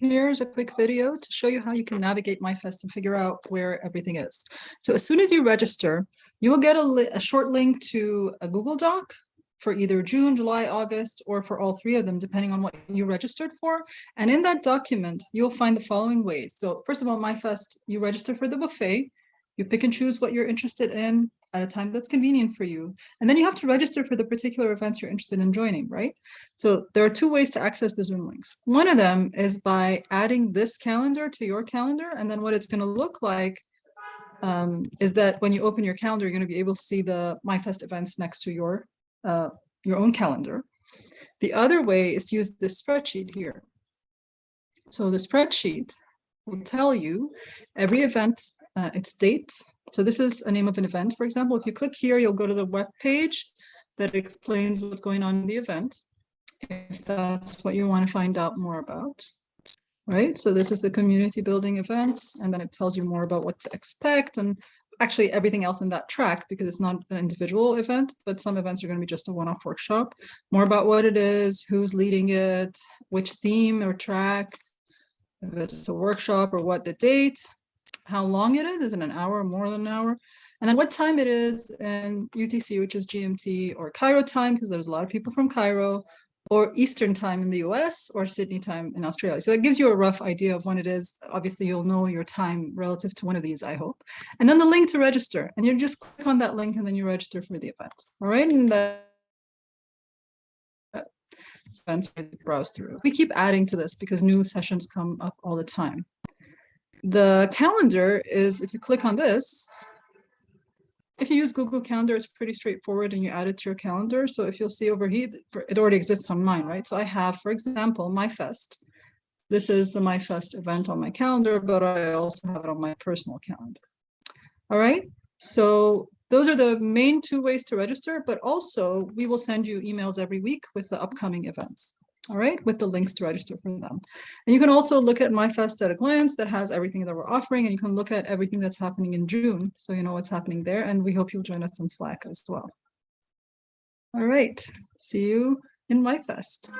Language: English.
Here's a quick video to show you how you can navigate MyFest and figure out where everything is. So as soon as you register, you will get a, a, short link to a Google Doc for either June, July, August, or for all three of them, depending on what you registered for. And in that document, you'll find the following ways. So first of all, MyFest, you register for the buffet. You pick and choose what you're interested in at a time that's convenient for you. And then you have to register for the particular events you're interested in joining, right? So there are two ways to access the Zoom links. One of them is by adding this calendar to your calendar. And then what it's going to look like um, is that when you open your calendar, you're going to be able to see the MyFest events next to your, uh, your own calendar. The other way is to use this spreadsheet here. So the spreadsheet will tell you every event, uh, its date, so this is a name of an event, for example. If you click here, you'll go to the web page that explains what's going on in the event, if that's what you want to find out more about. Right, so this is the community building events, and then it tells you more about what to expect and actually everything else in that track because it's not an individual event, but some events are going to be just a one-off workshop. More about what it is, who's leading it, which theme or track, if it's a workshop or what the date, how long it is. Is it an hour, or more than an hour? And then what time it is in UTC, which is GMT or Cairo time, because there's a lot of people from Cairo, or Eastern time in the US or Sydney time in Australia. So that gives you a rough idea of when it is. Obviously, you'll know your time relative to one of these, I hope. And then the link to register. And you just click on that link and then you register for the event. All right. And that events browse through. We keep adding to this because new sessions come up all the time. The calendar is, if you click on this, if you use Google Calendar, it's pretty straightforward and you add it to your calendar. So if you'll see over here, it already exists on mine, right? So I have, for example, MyFest. This is the MyFest event on my calendar, but I also have it on my personal calendar. All right, so those are the main two ways to register, but also we will send you emails every week with the upcoming events all right, with the links to register for them. And you can also look at MyFest at a glance that has everything that we're offering, and you can look at everything that's happening in June, so you know what's happening there, and we hope you'll join us on Slack as well. All right, see you in MyFest.